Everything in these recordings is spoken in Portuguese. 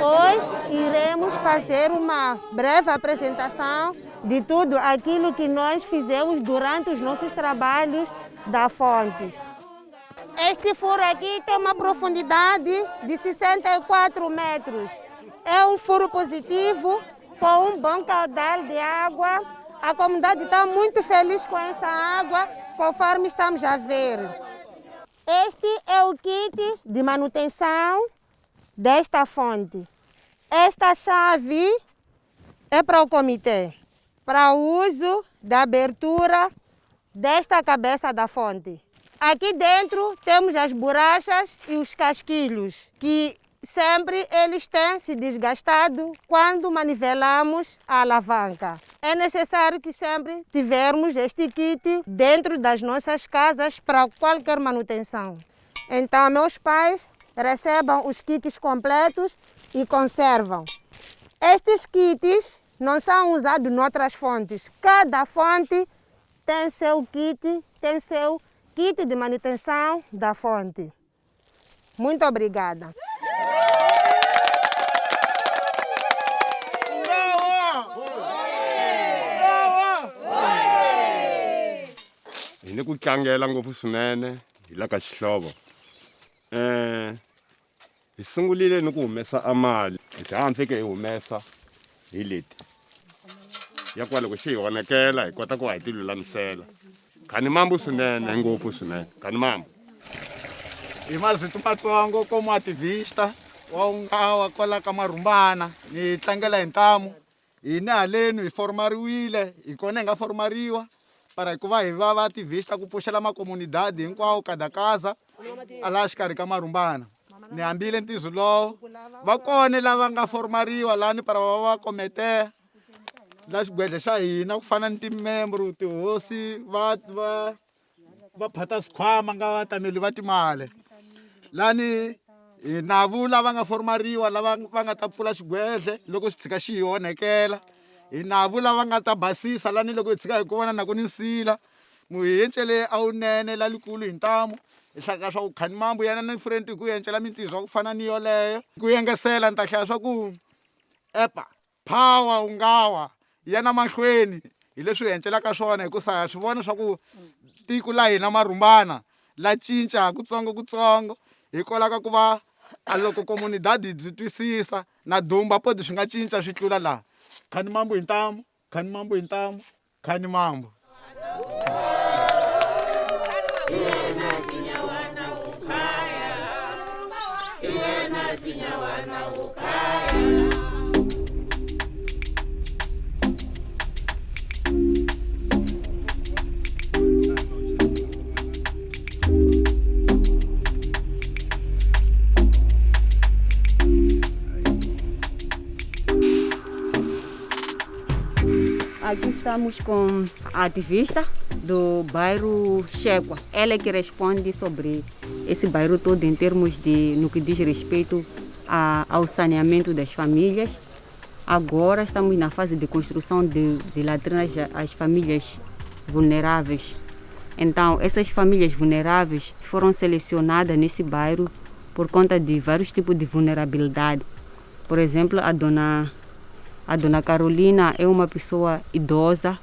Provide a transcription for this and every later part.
Hoje iremos fazer uma breve apresentação de tudo aquilo que nós fizemos durante os nossos trabalhos da fonte. Este furo aqui tem uma profundidade de 64 metros. É um furo positivo com um bom caudal de água. A comunidade está muito feliz com essa água, conforme estamos a ver. Este é o kit de manutenção desta fonte. Esta chave é para o comitê, para o uso da abertura desta cabeça da fonte. Aqui dentro temos as borrachas e os casquilhos, que sempre eles têm se desgastado quando manivelamos a alavanca. É necessário que sempre tivermos este kit dentro das nossas casas para qualquer manutenção. Então, meus pais recebam os kits completos e conservam. Estes kits não são usados noutras fontes. Cada fonte tem seu kit, tem seu kit de manutenção da fonte. Muito obrigada. hi ni ku tlangela ngopfu swinene hi la ka xihlovo um hi sungulile ni ku humesa a mali. Hi tlhela fike hi humesa hi leti. Ya kwale ku xi hi onekela hi kota ku va hi ti lulamisela. Khani mambu swinene ngopfu swinene. Khani mambu? Hi mazito matsongo como ativista wa ungawa kwala ka marhumbana ni tlangela hi ntamu. Hini haleni hi formariwile hi kona hi nga formariwa para hi ku va hi va va ativista ku pfuxela makomunidadi hinkwawo kadakaza a laha xikarhi ka marhumbana ni hambile ntizo lowo va kone lava nga formariwa lani para va va kometeya la xigwedle xa hina ku fana ni timembro tihosi va va va phata sikhwama nga vatameli va timali. Lani hi navu lava nga formariwa lava va nga ta pfula xigwedle loko xi tshika xi hi onhekela hi navu lava nga ta basisa lani loko hi tshika hi ku vona na ku ni nsila. Mu hi yencele a wunene lalikulu hi ntamu hi hlaka swa ku khani mambu yena ni frenti hi ku yencela mintirho ku fana ni yoleyo. Ku yengesela ni ta hlaya swa ku epa power u nga wa ya na mahlweni. Hi leswi hi hencelaka swona hikusa ha swi vona swa ku tiko la hina marhumbana la cinca kutsongo kutsongo hikwalaho ka ku va a loko komunidadi byi twisisa na dumba poti swi nga cinca swi tlula laha Kani mambo intamu, kani mambo intamu, kani mambo. Wana upaya. Wana upaya. Estamos com a ativista do bairro Chequa. Ela é que responde sobre esse bairro todo em termos de no que diz respeito a, ao saneamento das famílias. Agora estamos na fase de construção de, de latrinas às famílias vulneráveis. Então, essas famílias vulneráveis foram selecionadas nesse bairro por conta de vários tipos de vulnerabilidade. Por exemplo, a dona a dona Carolina é uma pessoa idosa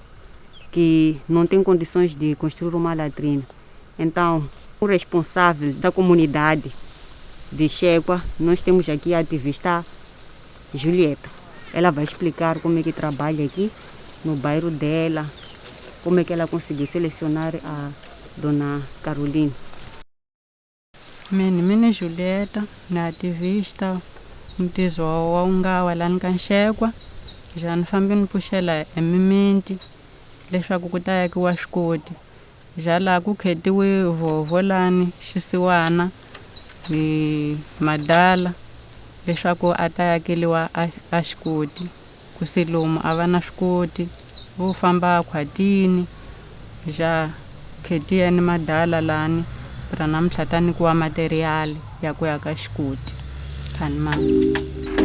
que não tem condições de construir uma latrina. Então, o responsável da comunidade de Chegua, nós temos aqui a ativista Julieta. Ela vai explicar como é que trabalha aqui no bairro dela, como é que ela conseguiu selecionar a dona Carolina. Mini mini Julieta, na ativista mtizo wa ungawa lani ka Nxekwa ja ni fambi ni pfuxela hi mimiti leswaku ku ta yakiwa swikoti ja laha ku khetiwe vhovho lani xisiwana hi madala leswaku a ta yakeliwa a, a xikoti. Ku se lomu a va na swi koti vo famba khwatini ja khetiya ni madala lani ra namuntlha ta nikiwa materiyali ya ku ya ka xikoti. Khani mama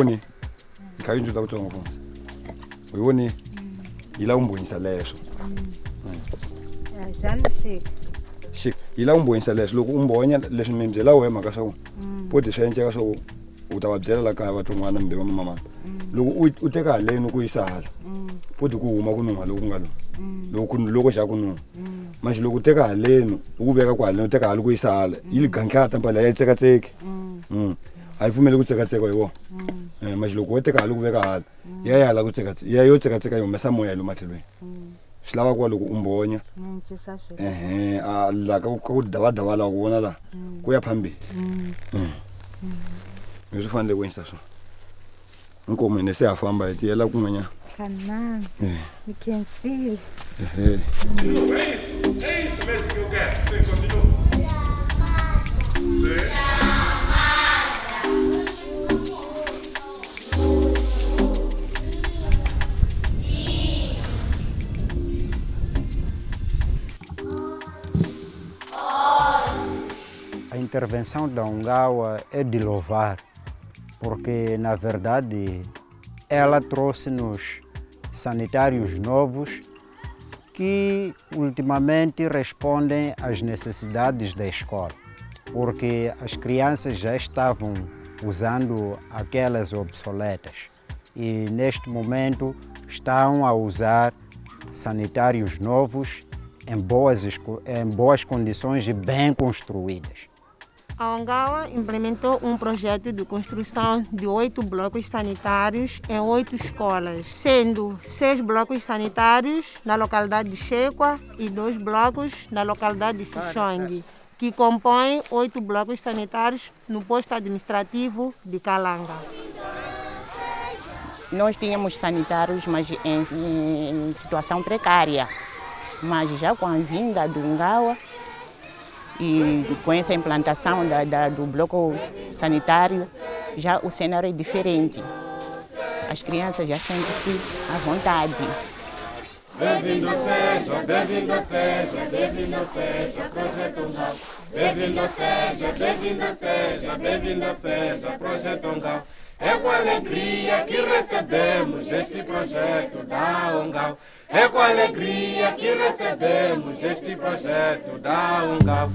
uyiboni ngikhaya into lakuthiwa ngofuna uyiboni yila umbonisa leswo xik yila umbonisa leswo loko u mbonya leswi mi byela wehe mhaka swa ku poti swi endleka swa ku u ta va byela la kaya va tin'wana mbe va mamamana loko u- teka haleni ku yisa hala poti ku huma ku nuha loku ku nga lo loko ku- loko xa ku nuha manje loko u teka haleni u ku veka ku haleni u teka hala ku yisa hala yi ganhlata mpala ya yi tsekatseki Mm. a yi pfumeli ku tsekatseka hi wona Eh, loko wo teka hali ku veka hala ya ya hala ku tsekatseka ya yo tsekatseka yi humesa moya lomu matlhelweni swi lava kuva loko u mbonya ehe a la ka ku- davadava laha ku vona laha ku ya phambili Mm. leswi fanele ku endlisa swona nkomi hine se ya famba hi tiyela kun'wanyana Kanani, Eh, nikhensile. ehe intervenção da Ungawa é de louvar, porque, na verdade, ela trouxe-nos sanitários novos que, ultimamente, respondem às necessidades da escola, porque as crianças já estavam usando aquelas obsoletas e, neste momento, estão a usar sanitários novos em boas, em boas condições e bem construídas. A Ongawa implementou um projeto de construção de oito blocos sanitários em oito escolas, sendo seis blocos sanitários na localidade de Chequa e dois blocos na localidade de Xixong, que compõem oito blocos sanitários no posto administrativo de Calanga. Nós tínhamos sanitários, mas em, em situação precária. Mas já com a vinda do Ngawa e com essa implantação da, da- do bloco sanitário, já o cenário é diferente. As crianças já sentem-se à vontade. Bem-vindo seja, bem-vindo seja, bem-vindo seja, Projeto. Bem-vindo seja, bem-vindo seja, bem-vindo seja, Projeto. É com alegria que recebemos este projeto da Ongau. É com alegria que recebemos este projeto da Ongau.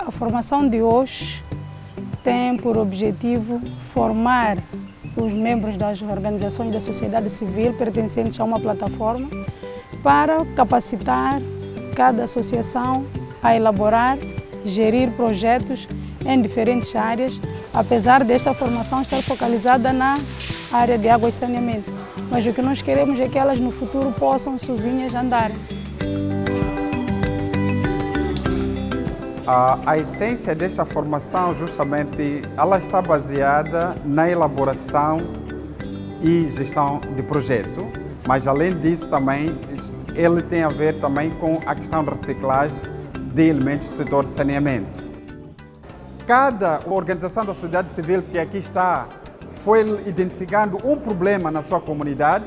A formação de hoje tem por objetivo formar os membros das organizações da sociedade civil pertencentes a uma plataforma para capacitar cada associação a elaborar, gerir projetos em diferentes áreas, apesar desta formação estar focalizada na área de água e saneamento. Mas o que nós queremos é que elas no futuro possam sozinhas andarem. A, essência desta formação, justamente, ela está baseada na elaboração e gestão de projeto, mas além disso também ele tem a ver também com a questão da reciclagem de elementos do setor de saneamento. Cada organização da sociedade civil que aqui está foi identificando um problema na sua comunidade.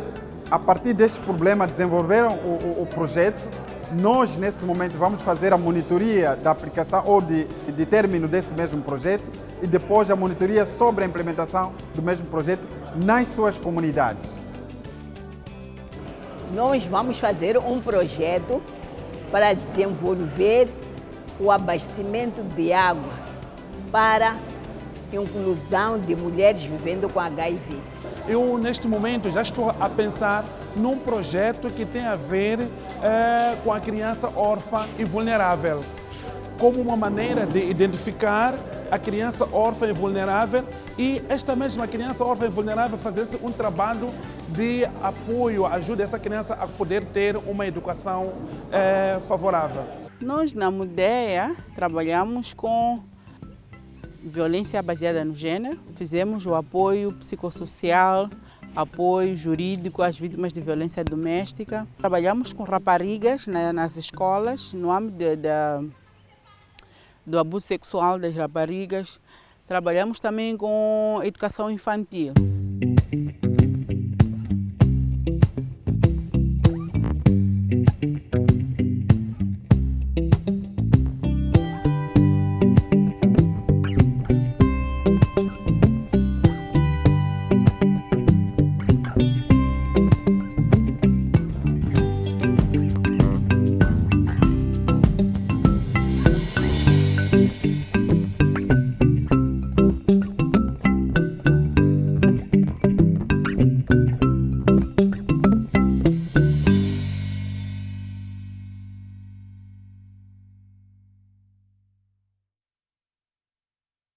A partir deste problema desenvolveram o, o- o projeto. Nós, nesse momento, vamos fazer a monitoria da aplicação ou de, de término desse mesmo projeto e depois a monitoria sobre a implementação do mesmo projeto nas suas comunidades. Nós vamos fazer um projeto para desenvolver o abastecimento de água para inclusão de mulheres vivendo com HIV. Eu, neste momento, já estou a pensar num projeto que tem a ver eh, com a criança órfã e vulnerável, como uma maneira de identificar a criança órfã e vulnerável e esta mesma criança órfã e vulnerável fazer um trabalho de apoio, ajuda essa criança a poder ter uma educação eh, favorável. Nós, na Mudeia, trabalhamos com violência baseada no gênero, fizemos o apoio psicossocial, apoio jurídico às vítimas de violência doméstica. Trabalhamos com raparigas né, nas escolas, no âmbito de, de, do abuso sexual das raparigas. Trabalhamos também com educação infantil.